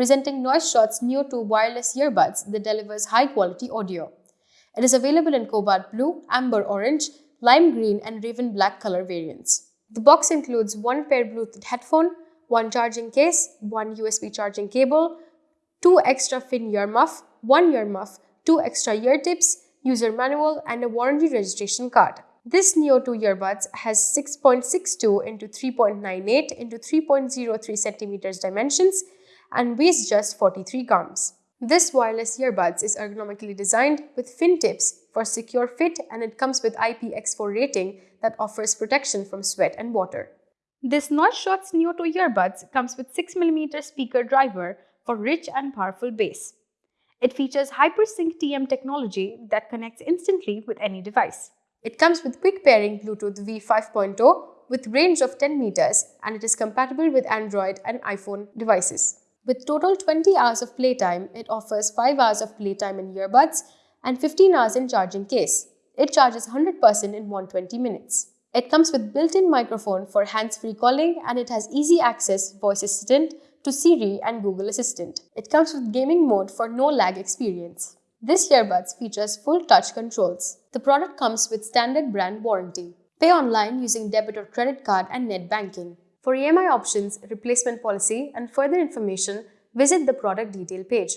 presenting NoiseShot's Neo 2 wireless earbuds that delivers high-quality audio. It is available in cobalt blue, amber orange, lime green and raven black color variants. The box includes one pair Bluetooth headphone, one charging case, one USB charging cable, two extra fin ear muff, one ear muff, two extra ear tips, user manual and a warranty registration card. This Neo 2 earbuds has 6.62 into 3.98 into 3.03 centimeters dimensions and weighs just 43 grams. This wireless earbuds is ergonomically designed with fin tips for secure fit and it comes with IPX4 rating that offers protection from sweat and water. This NoiseShots Neo 2 earbuds comes with 6mm speaker driver for rich and powerful bass. It features HyperSync TM technology that connects instantly with any device. It comes with quick pairing Bluetooth V5.0 with range of 10 meters and it is compatible with Android and iPhone devices. With total 20 hours of playtime, it offers 5 hours of playtime in earbuds and 15 hours in charging case. It charges 100% in 120 minutes. It comes with built-in microphone for hands-free calling and it has easy access voice assistant to Siri and Google Assistant. It comes with gaming mode for no lag experience. This earbuds features full touch controls. The product comes with standard brand warranty. Pay online using debit or credit card and net banking. For EMI options, replacement policy and further information, visit the product detail page.